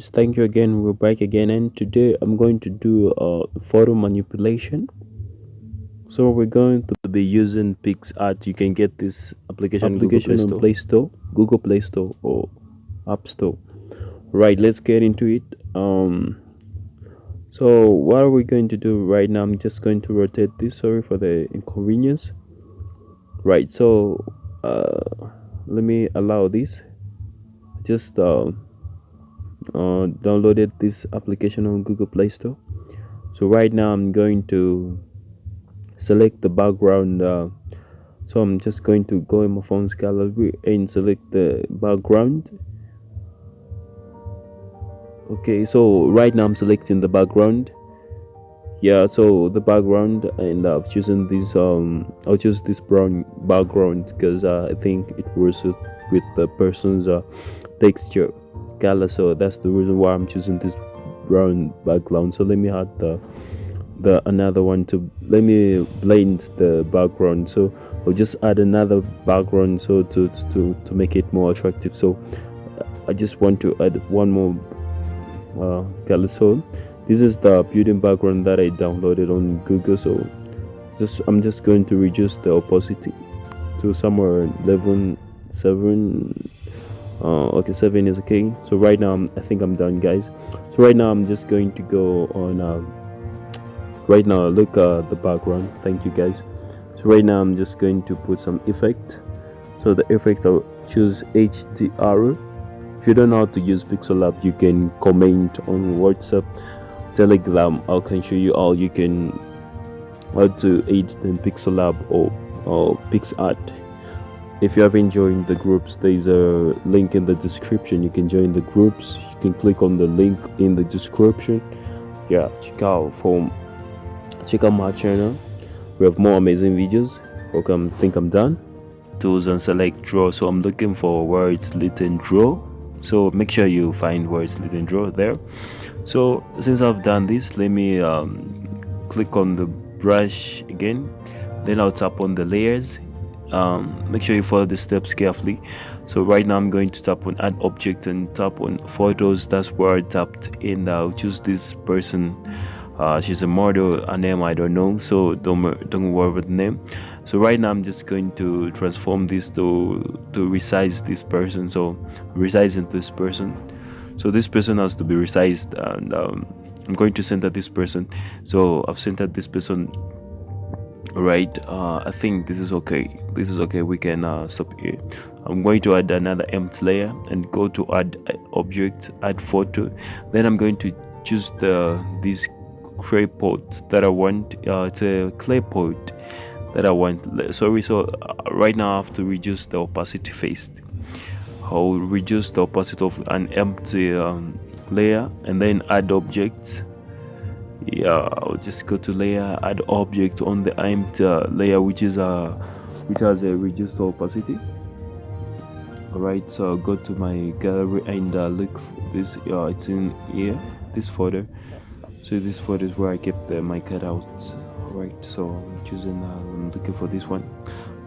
Thank you again. We're back again, and today I'm going to do uh, photo manipulation. So we're going to be using PicsArt. You can get this application, application Google Play on Play Store, Google Play Store, or App Store. Right, let's get into it. Um, so what are we going to do right now? I'm just going to rotate this. Sorry for the inconvenience. Right, so uh, let me allow this. Just uh, uh, downloaded this application on Google Play Store. So right now I'm going to select the background. Uh, so I'm just going to go in my phone's gallery and select the background. Okay, so right now I'm selecting the background. Yeah, so the background and I've chosen this. Um, I'll choose this brown background because uh, I think it works with the person's uh, texture color so that's the reason why i'm choosing this brown background. So let me add the the another one to let me blend the background. So i'll just add another background so to to to make it more attractive. So i just want to add one more uh, color so this is the building background that i downloaded on google. So just i'm just going to reduce the opacity to somewhere 11 7 uh, okay seven is okay? So right now I'm, i think i'm done guys. So right now i'm just going to go on uh, right now look at the background. Thank you guys. So right now i'm just going to put some effect. So the effect i'll choose hdr if you don't know how to use pixel lab you can comment on whatsapp telegram. I can show you all. You can how to edit in pixel lab or or PicsArt if you haven't joined the groups there's a link in the description. You can join the groups. You can click on the link in the description. Yeah check out from check out my channel. We have more amazing videos. Welcome think i'm done. Tools and select draw. So i'm looking for where it's and draw. So make sure you find where it's and draw there. So since i've done this let me um, click on the brush again. Then i'll tap on the layers um, make sure you follow the steps carefully. So right now i'm going to tap on add object and tap on photos. That's where i tapped and i'll choose this person. Uh, she's a model. A name i don't know. So don't don't worry about the name. So right now i'm just going to transform this to to resize this person. So resizing this person. So this person has to be resized and um, i'm going to center this person. So i've centered this person right uh, i think this is okay. This is okay we can uh, stop here. I'm going to add another empty layer and go to add object add photo. Then i'm going to choose the this clay pot that i want. Uh, it's a clay pot that i want. Sorry so uh, right now i have to reduce the opacity phase i'll reduce the opacity of an empty um, layer and then add objects yeah i'll just go to layer add object on the empty uh, layer which is uh, which has a reduced opacity. All right so I'll go to my gallery and uh, look this. Uh, it's in here this folder. So this folder is where I kept the, my cutouts. All right so I'm choosing uh, I'm looking for this one.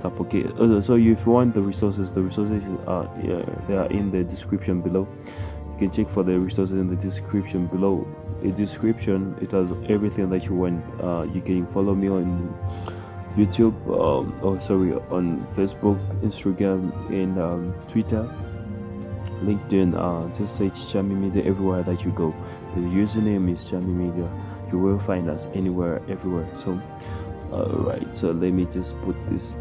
Tap okay. Uh, so if you want the resources the resources are yeah, they are in the description below. You can check for the resources in the description below a description it has everything that you want. Uh, you can follow me on youtube um, oh sorry on facebook instagram and um, twitter linkedin uh, just search Chami media everywhere that you go. The username is Chami media. You will find us anywhere everywhere. So all right so let me just put this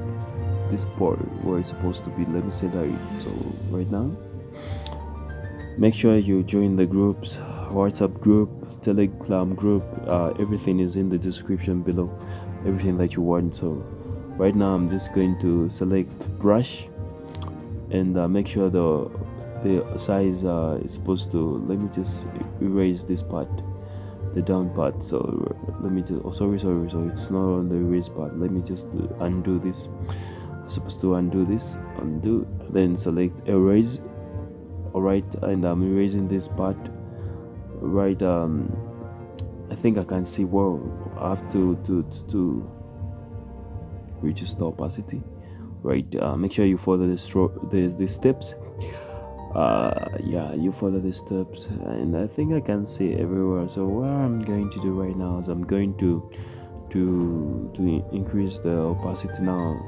this part where it's supposed to be. Let me say that so right now make sure you join the groups whatsapp group telegram group uh, everything is in the description below. Everything that you want. So right now i'm just going to select brush and uh, make sure the the size uh, is supposed to let me just erase this part the down part. So let me just oh sorry sorry so it's not on the erase part. Let me just undo this. Supposed to undo this undo then select erase. Alright and I'm erasing this part right um I think I can see well I have to to to, reduce the opacity right? Uh, make sure you follow the, the, the steps. Uh yeah you follow the steps and i think i can see everywhere. So what i'm going to do right now is i'm going to to to increase the opacity now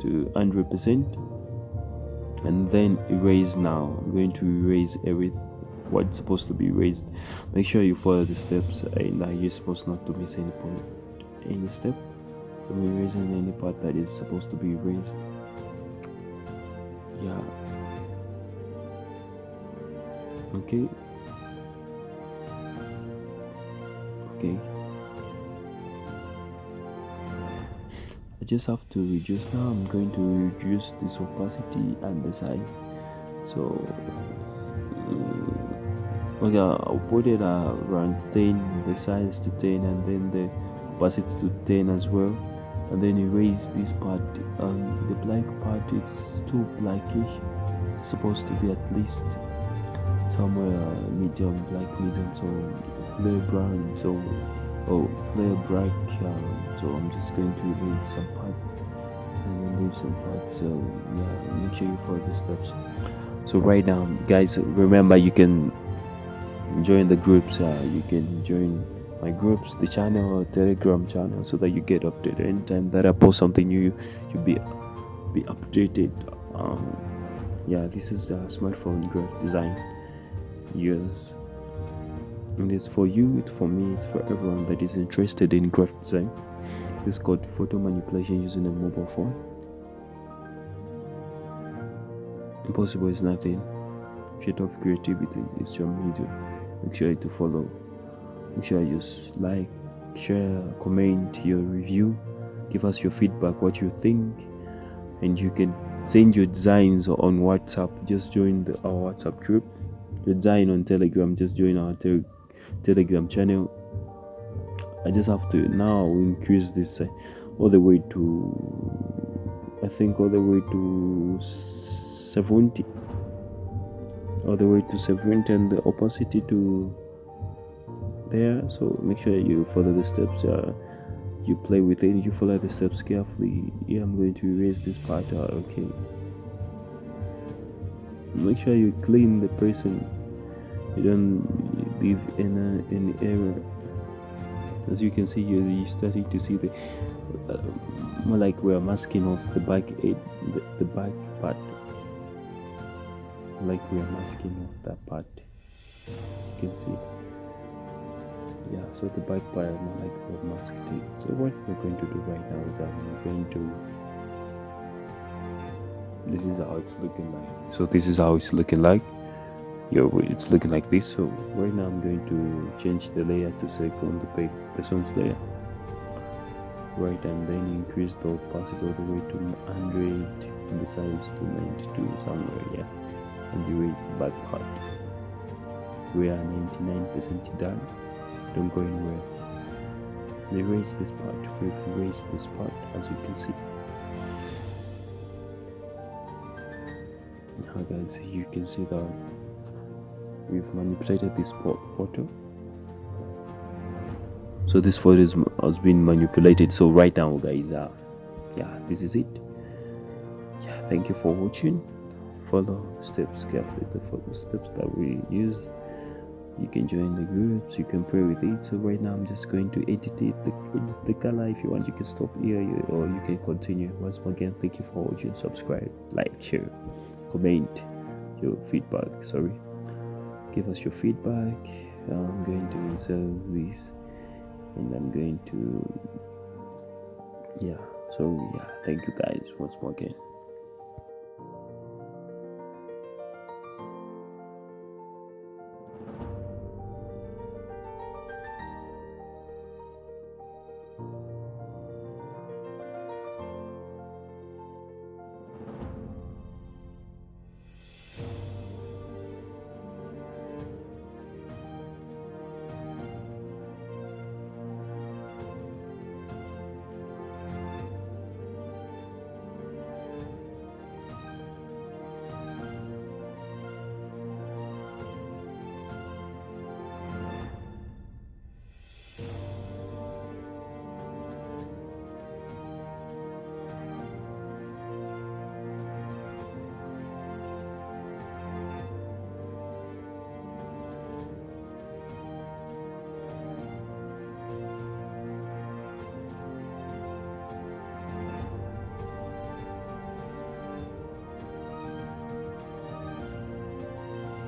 to 100 percent and then erase now. I'm going to erase what's supposed to be raised. Make sure you follow the steps and uh, you're supposed not to miss any point any step from erasing any part that is supposed to be raised. Yeah. Okay. Okay. I just have to reduce now. I'm going to reduce this opacity and the size. So okay I'll put it around 10 the size to 10 and then the opacity to 10 as well. And then erase this part um, the black part is too blackish. It's supposed to be at least somewhere uh, medium black medium so clear brown so oh clear black um, so i'm just going to erase some part and then leave some part. So yeah make sure you follow the steps. So right now guys remember you can join the groups uh, you can join my groups the channel or telegram channel so that you get updated. Anytime that i post something new you'll be be updated. Um yeah this is a smartphone graphic design. Yes. And it's for you it's for me it's for everyone that is interested in graphic design. It's called photo manipulation using a mobile phone. Impossible is nothing. Shit of creativity is your medium make sure to follow. Make sure you like share comment your review. Give us your feedback what you think. And you can send your designs on whatsapp. Just join the, our whatsapp group. Design on telegram. Just join our te- telegram channel. I just have to now increase this uh, all the way to i think all the way to 70 all the way to 70 and the opacity to there. So make sure you follow the steps uh, you play with it you follow the steps carefully. Yeah i'm going to erase this part uh, okay. Make sure you clean the person you don't leave any any error. As you can see you're, you're starting to see the uh, more like we're masking off the back edge the, the back part like we're masking off that part. You can see. Yeah so the back part like we're masked it so what we're going to do right now is i'm going to this is how it's looking like. So this is how it's looking like. Yeah it's looking like this. So right now i'm going to change the layer to select on the person's layer. Right and then increase the opacity all the way to 100 and the size to 92 somewhere yeah and erase the back part we are 99% done. Don't go anywhere. We erase this part. We've erased this part as you can see. Now guys you can see that we've manipulated this photo. So this photo is, has been manipulated. So right now guys uh yeah this is it. Yeah thank you for watching follow steps carefully. The steps that we use you can join the groups you can pray with it. So right now i'm just going to edit it the, the color. If you want you can stop here or you can continue. Once again thank you for watching. Subscribe like share comment your feedback. Sorry. Give us your feedback. I'm going to reserve this and i'm going to yeah. So yeah thank you guys once more again